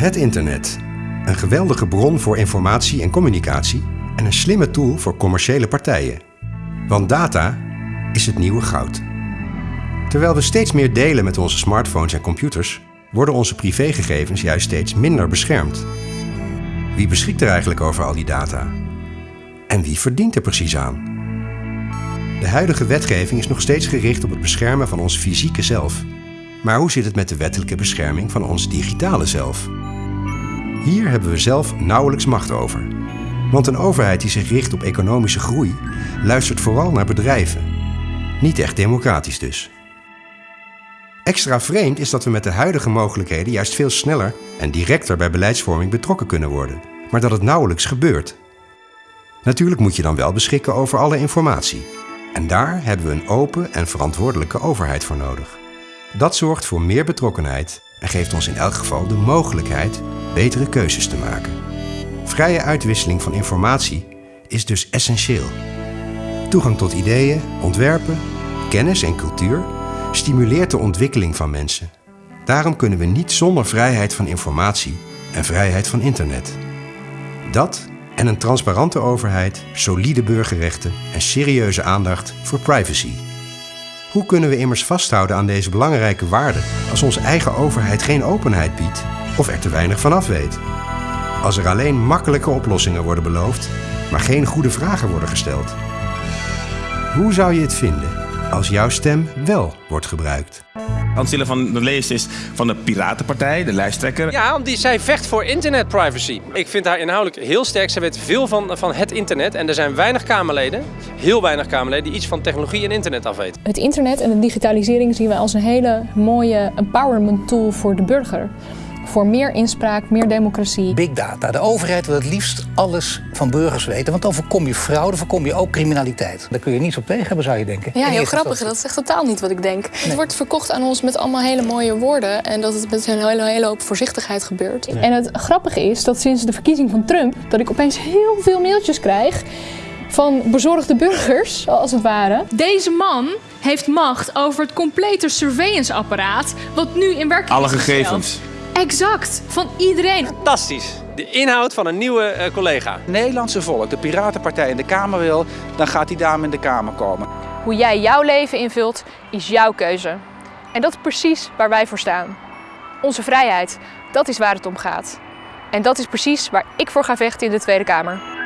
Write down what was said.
Het internet. Een geweldige bron voor informatie en communicatie en een slimme tool voor commerciële partijen. Want data is het nieuwe goud. Terwijl we steeds meer delen met onze smartphones en computers, worden onze privégegevens juist steeds minder beschermd. Wie beschikt er eigenlijk over al die data? En wie verdient er precies aan? De huidige wetgeving is nog steeds gericht op het beschermen van ons fysieke zelf. Maar hoe zit het met de wettelijke bescherming van ons digitale zelf? Hier hebben we zelf nauwelijks macht over. Want een overheid die zich richt op economische groei luistert vooral naar bedrijven. Niet echt democratisch dus. Extra vreemd is dat we met de huidige mogelijkheden juist veel sneller en directer bij beleidsvorming betrokken kunnen worden, maar dat het nauwelijks gebeurt. Natuurlijk moet je dan wel beschikken over alle informatie. En daar hebben we een open en verantwoordelijke overheid voor nodig. Dat zorgt voor meer betrokkenheid en geeft ons in elk geval de mogelijkheid betere keuzes te maken. Vrije uitwisseling van informatie is dus essentieel. Toegang tot ideeën, ontwerpen, kennis en cultuur stimuleert de ontwikkeling van mensen. Daarom kunnen we niet zonder vrijheid van informatie en vrijheid van internet. Dat en een transparante overheid, solide burgerrechten en serieuze aandacht voor privacy. Hoe kunnen we immers vasthouden aan deze belangrijke waarden als onze eigen overheid geen openheid biedt of er te weinig van af weet? Als er alleen makkelijke oplossingen worden beloofd, maar geen goede vragen worden gesteld. Hoe zou je het vinden als jouw stem wel wordt gebruikt? Hans van der Lees is van de Piratenpartij, de lijsttrekker. Ja, omdat zij vecht voor internetprivacy. Ik vind haar inhoudelijk heel sterk. Ze weet veel van, van het internet. En er zijn weinig Kamerleden, heel weinig Kamerleden, die iets van technologie en internet afweten. Het internet en de digitalisering zien wij als een hele mooie empowerment tool voor de burger voor meer inspraak, meer democratie. Big data. De overheid wil het liefst alles van burgers weten, want dan voorkom je fraude, voorkom je ook criminaliteit. Daar kun je niets op tegen hebben, zou je denken. Ja, heel grappig. Dat is echt totaal niet wat ik denk. Het wordt verkocht aan ons met allemaal hele mooie woorden en dat het met een hele, hele hoop voorzichtigheid gebeurt. En het grappige is dat sinds de verkiezing van Trump, dat ik opeens heel veel mailtjes krijg van bezorgde burgers, als het ware. Deze man heeft macht over het complete surveillance-apparaat, wat nu in werking Alle gegevens. Exact, van iedereen. Fantastisch. De inhoud van een nieuwe uh, collega. Nederlandse volk, de Piratenpartij in de Kamer wil, dan gaat die dame in de Kamer komen. Hoe jij jouw leven invult, is jouw keuze. En dat is precies waar wij voor staan. Onze vrijheid, dat is waar het om gaat. En dat is precies waar ik voor ga vechten in de Tweede Kamer.